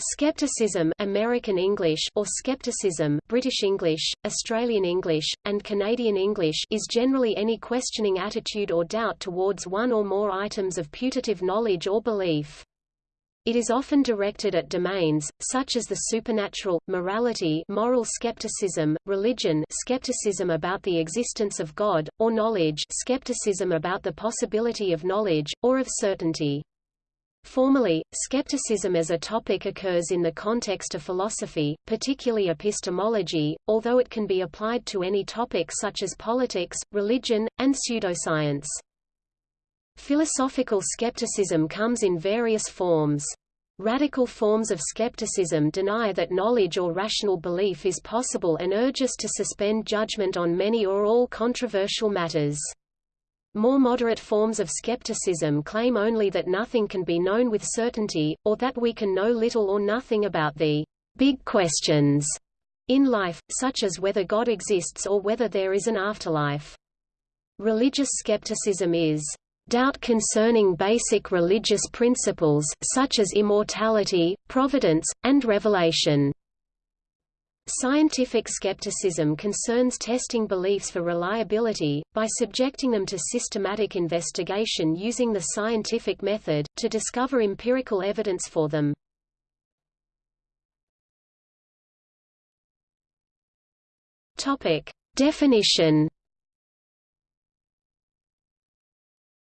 Skepticism American English or skepticism British English, Australian English, and Canadian English is generally any questioning attitude or doubt towards one or more items of putative knowledge or belief. It is often directed at domains, such as the supernatural, morality moral skepticism, religion skepticism about the existence of God, or knowledge skepticism about the possibility of knowledge, or of certainty. Formally, skepticism as a topic occurs in the context of philosophy, particularly epistemology, although it can be applied to any topic such as politics, religion, and pseudoscience. Philosophical skepticism comes in various forms. Radical forms of skepticism deny that knowledge or rational belief is possible and urge us to suspend judgment on many or all controversial matters. More moderate forms of skepticism claim only that nothing can be known with certainty, or that we can know little or nothing about the big questions in life, such as whether God exists or whether there is an afterlife. Religious skepticism is doubt concerning basic religious principles, such as immortality, providence, and revelation. Scientific skepticism concerns testing beliefs for reliability, by subjecting them to systematic investigation using the scientific method, to discover empirical evidence for them. Definition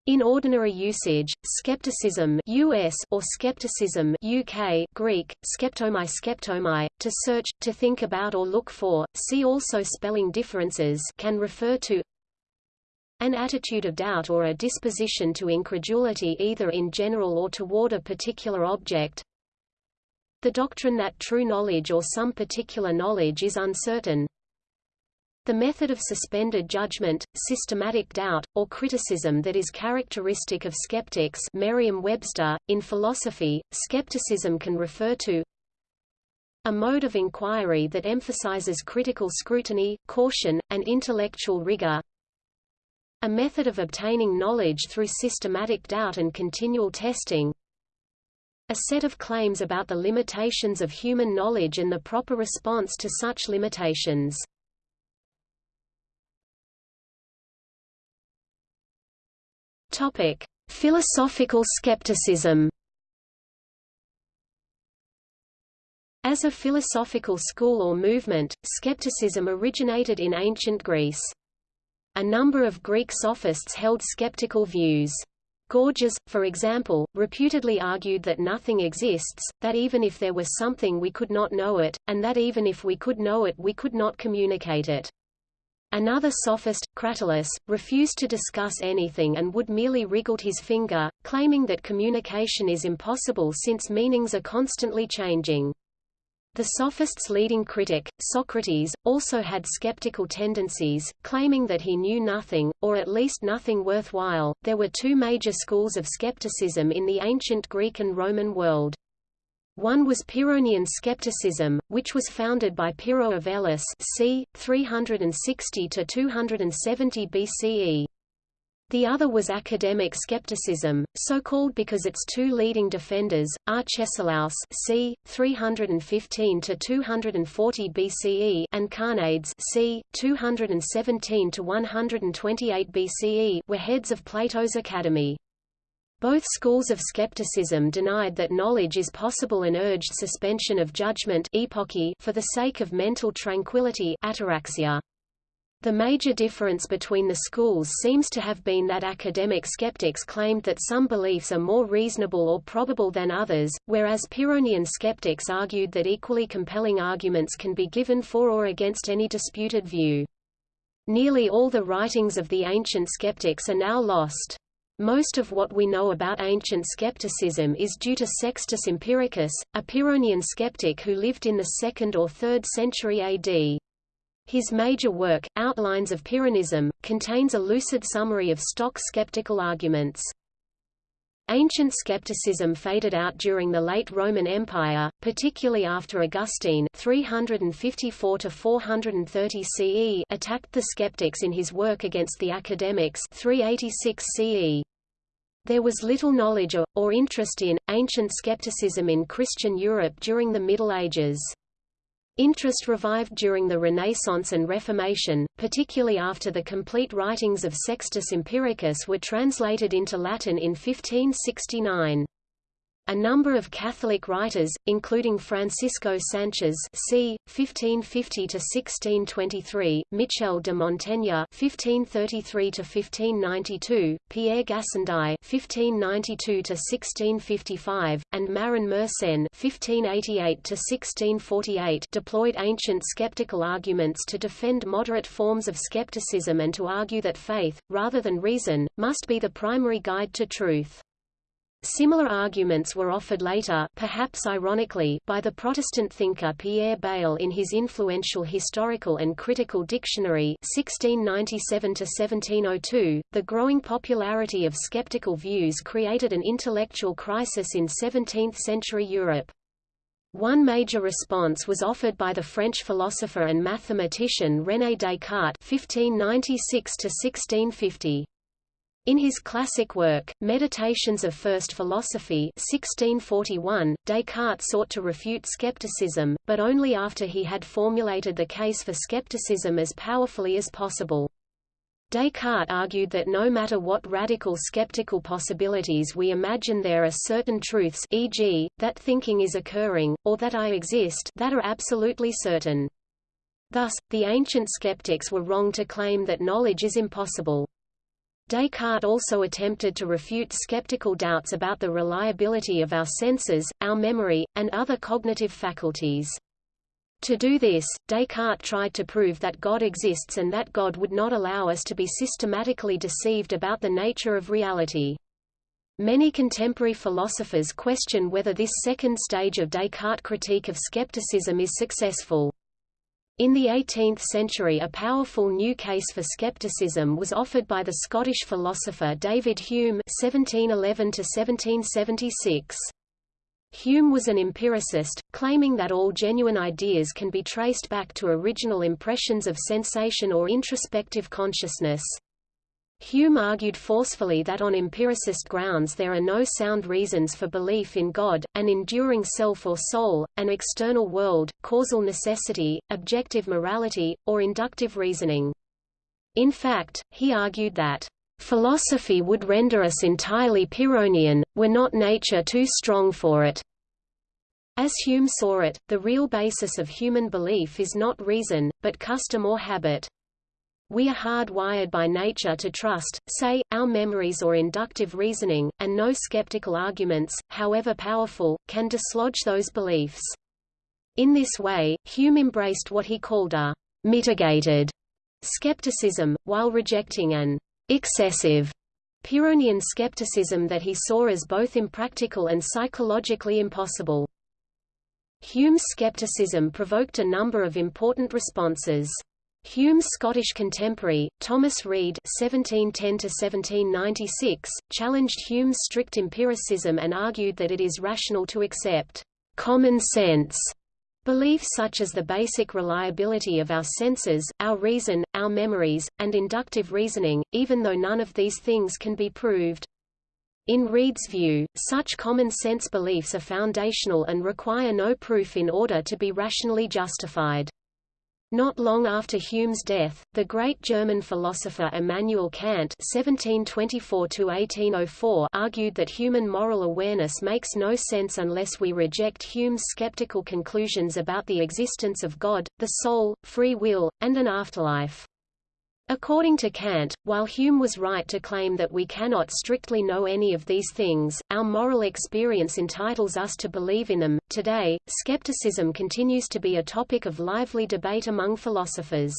In ordinary usage, skepticism US or skepticism UK Greek, skeptomai skeptomai, to search, to think about or look for, see also spelling differences can refer to an attitude of doubt or a disposition to incredulity either in general or toward a particular object. The doctrine that true knowledge or some particular knowledge is uncertain the method of suspended judgment, systematic doubt, or criticism that is characteristic of skeptics Merriam-Webster, in philosophy, skepticism can refer to a mode of inquiry that emphasizes critical scrutiny, caution, and intellectual rigor a method of obtaining knowledge through systematic doubt and continual testing a set of claims about the limitations of human knowledge and the proper response to such limitations. Topic: Philosophical skepticism. As a philosophical school or movement, skepticism originated in ancient Greece. A number of Greek sophists held skeptical views. Gorgias, for example, reputedly argued that nothing exists, that even if there were something we could not know it, and that even if we could know it we could not communicate it. Another sophist, Cratylus, refused to discuss anything and would merely wriggled his finger, claiming that communication is impossible since meanings are constantly changing. The sophist's leading critic, Socrates, also had skeptical tendencies, claiming that he knew nothing, or at least nothing worthwhile. There were two major schools of skepticism in the ancient Greek and Roman world. One was Pyrrhonian skepticism, which was founded by Pyrrho of Elis c. 360–270 BCE. The other was academic skepticism, so called because its two leading defenders, Arcesilaus c. 315–240 BCE and Carneades c. 217–128 BCE were heads of Plato's Academy. Both schools of skepticism denied that knowledge is possible and urged suspension of judgment for the sake of mental tranquility ataraxia. The major difference between the schools seems to have been that academic skeptics claimed that some beliefs are more reasonable or probable than others, whereas Pyrrhonian skeptics argued that equally compelling arguments can be given for or against any disputed view. Nearly all the writings of the ancient skeptics are now lost. Most of what we know about ancient skepticism is due to Sextus Empiricus, a Pyrrhonian skeptic who lived in the 2nd or 3rd century AD. His major work, Outlines of Pyrrhonism, contains a lucid summary of stock skeptical arguments. Ancient skepticism faded out during the late Roman Empire, particularly after Augustine 354 CE attacked the skeptics in his work against the academics 386 CE. There was little knowledge or, or interest in, ancient skepticism in Christian Europe during the Middle Ages. Interest revived during the Renaissance and Reformation, particularly after the complete writings of Sextus Empiricus were translated into Latin in 1569. A number of Catholic writers, including Francisco Sanchez c. 1550–1623, Michel de Montaigne (1533–1592), Pierre Gassendi (1592–1655), and Marin Mersenne (1588–1648), deployed ancient skeptical arguments to defend moderate forms of skepticism and to argue that faith, rather than reason, must be the primary guide to truth. Similar arguments were offered later perhaps ironically by the Protestant thinker Pierre Bayle in his influential Historical and Critical Dictionary 1697 The growing popularity of skeptical views created an intellectual crisis in 17th-century Europe. One major response was offered by the French philosopher and mathematician René Descartes 1596 1650. In his classic work, Meditations of First Philosophy 1641, Descartes sought to refute skepticism, but only after he had formulated the case for skepticism as powerfully as possible. Descartes argued that no matter what radical skeptical possibilities we imagine there are certain truths e.g., that thinking is occurring, or that I exist that are absolutely certain. Thus, the ancient skeptics were wrong to claim that knowledge is impossible. Descartes also attempted to refute skeptical doubts about the reliability of our senses, our memory, and other cognitive faculties. To do this, Descartes tried to prove that God exists and that God would not allow us to be systematically deceived about the nature of reality. Many contemporary philosophers question whether this second stage of Descartes' critique of skepticism is successful. In the 18th century a powerful new case for skepticism was offered by the Scottish philosopher David Hume (1711–1776). Hume was an empiricist, claiming that all genuine ideas can be traced back to original impressions of sensation or introspective consciousness. Hume argued forcefully that on empiricist grounds there are no sound reasons for belief in God, an enduring self or soul, an external world, causal necessity, objective morality, or inductive reasoning. In fact, he argued that, "...philosophy would render us entirely Pyrrhonian, were not nature too strong for it." As Hume saw it, the real basis of human belief is not reason, but custom or habit. We are hardwired by nature to trust, say, our memories or inductive reasoning, and no skeptical arguments, however powerful, can dislodge those beliefs. In this way, Hume embraced what he called a mitigated skepticism, while rejecting an excessive Pyrrhonian skepticism that he saw as both impractical and psychologically impossible. Hume's skepticism provoked a number of important responses. Hume's Scottish contemporary, Thomas Reid (1710–1796), challenged Hume's strict empiricism and argued that it is rational to accept common sense beliefs such as the basic reliability of our senses, our reason, our memories, and inductive reasoning, even though none of these things can be proved. In Reid's view, such common sense beliefs are foundational and require no proof in order to be rationally justified. Not long after Hume's death, the great German philosopher Immanuel Kant (1724–1804) argued that human moral awareness makes no sense unless we reject Hume's skeptical conclusions about the existence of God, the soul, free will, and an afterlife. According to Kant, while Hume was right to claim that we cannot strictly know any of these things, our moral experience entitles us to believe in them. Today, skepticism continues to be a topic of lively debate among philosophers.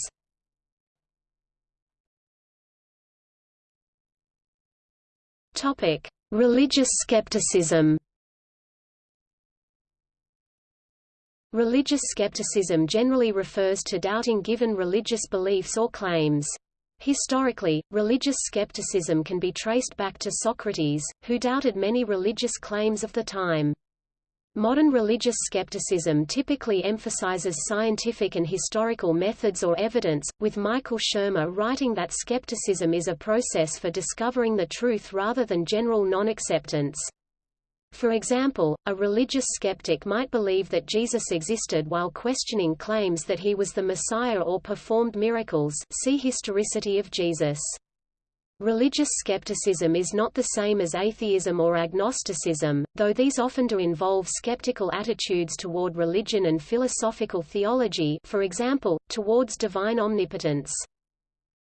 Topic: Religious skepticism. Religious skepticism generally refers to doubting given religious beliefs or claims. Historically, religious skepticism can be traced back to Socrates, who doubted many religious claims of the time. Modern religious skepticism typically emphasizes scientific and historical methods or evidence, with Michael Shermer writing that skepticism is a process for discovering the truth rather than general non-acceptance. For example, a religious skeptic might believe that Jesus existed while questioning claims that he was the Messiah or performed miracles see Historicity of Jesus. Religious skepticism is not the same as atheism or agnosticism, though these often do involve skeptical attitudes toward religion and philosophical theology for example, towards divine omnipotence.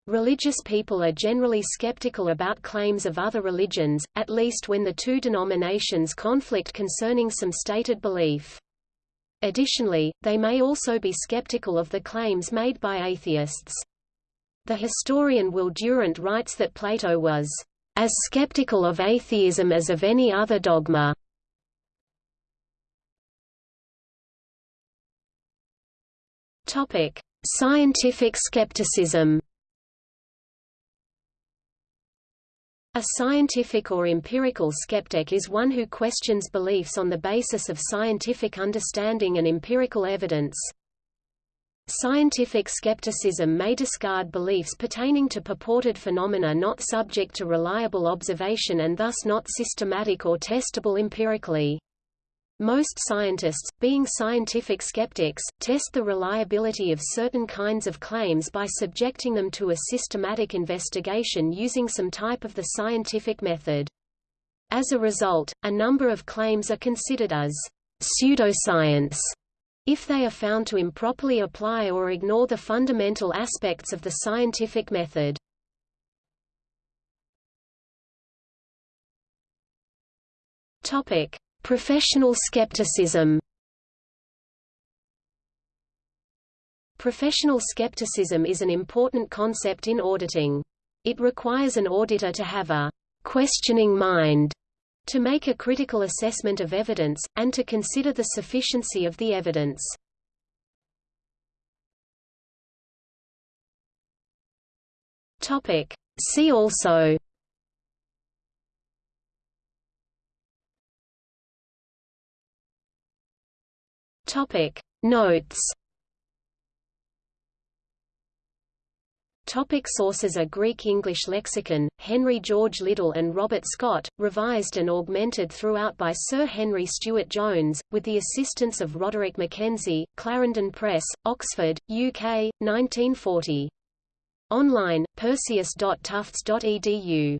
Religious people are generally skeptical about claims of other religions, at least when the two denominations conflict concerning some stated belief. Additionally, they may also be skeptical of the claims made by atheists. The historian Will Durant writes that Plato was as skeptical of atheism as of any other dogma. Topic: Scientific skepticism. A scientific or empirical skeptic is one who questions beliefs on the basis of scientific understanding and empirical evidence. Scientific skepticism may discard beliefs pertaining to purported phenomena not subject to reliable observation and thus not systematic or testable empirically. Most scientists, being scientific skeptics, test the reliability of certain kinds of claims by subjecting them to a systematic investigation using some type of the scientific method. As a result, a number of claims are considered as pseudoscience if they are found to improperly apply or ignore the fundamental aspects of the scientific method. Topic: Professional skepticism. Professional skepticism is an important concept in auditing. It requires an auditor to have a questioning mind to make a critical assessment of evidence, and to consider the sufficiency of the evidence. See also Topic Notes Topic sources A Greek-English lexicon, Henry George Liddell and Robert Scott, revised and augmented throughout by Sir Henry Stuart Jones, with the assistance of Roderick Mackenzie, Clarendon Press, Oxford, UK, 1940. Online, perseus.tufts.edu.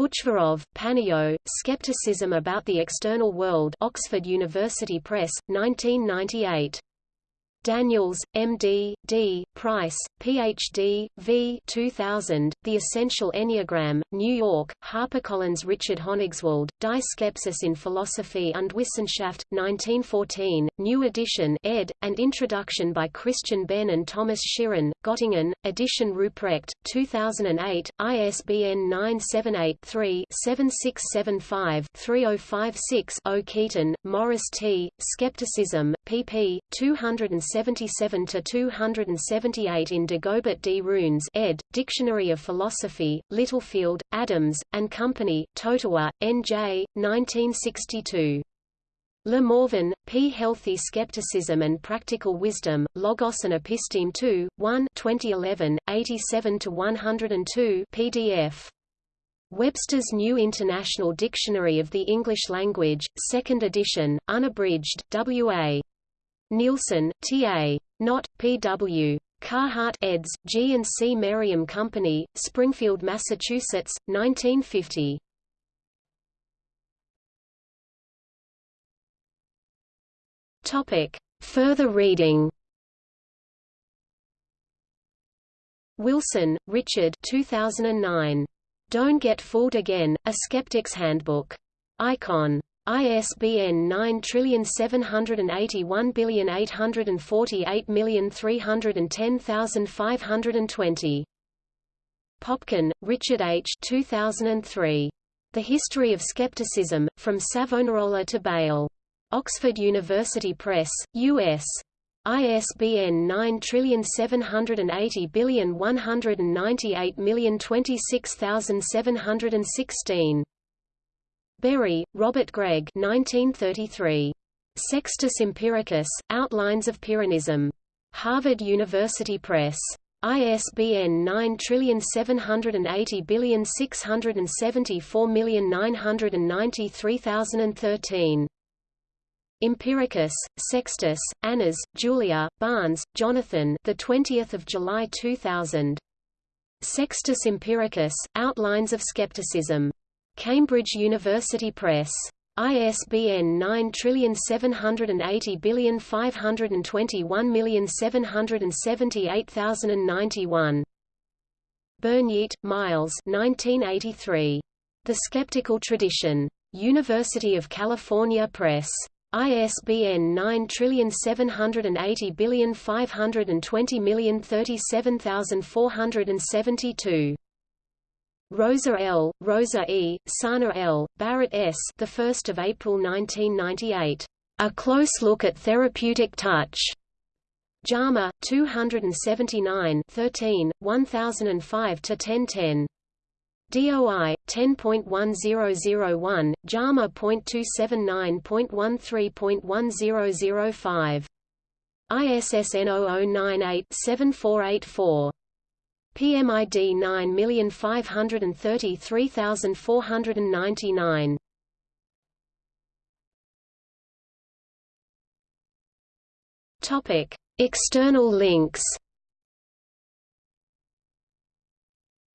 Butchvarov, Panio, Skepticism about the External World Oxford University Press, 1998. Daniels, M.D., D., Price, Ph.D., V. 2000, The Essential Enneagram, New York, HarperCollins Richard Honigswald, Die Skepsis in Philosophie und Wissenschaft, 1914, New Edition ed., and Introduction by Christian Benn and Thomas Schirren, Göttingen, Edition Ruprecht, 2008, ISBN 978-3-7675-3056-0 Keeton, Morris T., Skepticism, pp. 277 to 278 in Dagobert D. Runes ed., Dictionary of Philosophy, Littlefield, Adams, and Company, Totowa, N.J., 1962. Le Morvan, P. Healthy Skepticism and Practical Wisdom, Logos and Episteme 2, 1 2011, 87–102 PDF. Webster's New International Dictionary of the English Language, 2nd edition, unabridged, W.A. Neilson, T.A. Knott, P.W. Carhart eds. G and C. Merriam Company, Springfield, Massachusetts, 1950. Topic. Further reading. Wilson, Richard. 2009. Don't Get Fooled Again: A Skeptic's Handbook. Icon. ISBN 9781848310520. Popkin, Richard H. 2003. The History of Skepticism, From Savonarola to Bayle. Oxford University Press, U.S. ISBN 9780198026716. Bury, Robert Gregg 1933. Sextus Empiricus, Outlines of Pyrrhonism. Harvard University Press. ISBN 9780674993013. Empiricus, Sextus, Annas, Julia, Barnes, Jonathan. The 20th of July 2000. Sextus Empiricus, Outlines of Skepticism. Cambridge University Press. ISBN 9780521778091. Burnyeat, Myles 1983. The Skeptical Tradition. University of California Press. ISBN 9780520037472. Rosa L., Rosa E., Sarner L., Barrett S. The 1st of April 1998. A Close Look at Therapeutic Touch. JAMA 279 13 1005 to 1010. DOI 10.1001 JAMA.279.13.1005 ISSN 0098-7484 PMID 9533499 Topic External links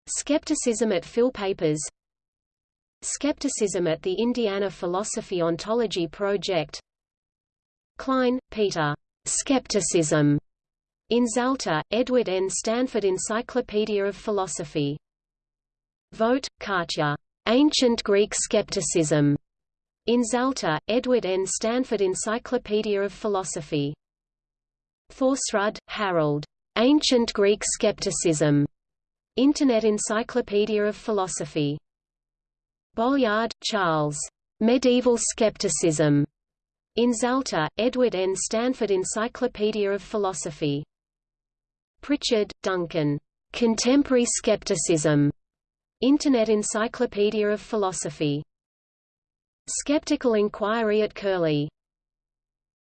Skepticism at Phil Papers Skepticism at the Indiana Philosophy Ontology Project Klein, Peter. Skepticism. In Zalta, Edward N. Stanford Encyclopedia of Philosophy. Vogt, Katja. Ancient Greek Skepticism. In Zalta, Edward N. Stanford Encyclopedia of Philosophy. Thorsrud, Harold. Ancient Greek Skepticism. Internet Encyclopedia of Philosophy. Bolyard, Charles. Medieval Skepticism. In Zalta, Edward N. Stanford Encyclopedia of Philosophy. Pritchard, Duncan. Contemporary Skepticism. Internet Encyclopedia of Philosophy. Skeptical Inquiry at Curlie.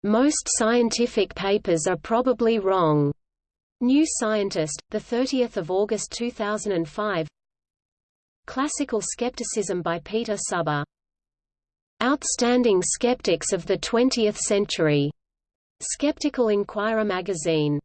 Most scientific papers are probably wrong. New Scientist, the 30th of August 2005 Classical Skepticism by Peter Suber. Outstanding Skeptics of the Twentieth Century. Skeptical Inquirer magazine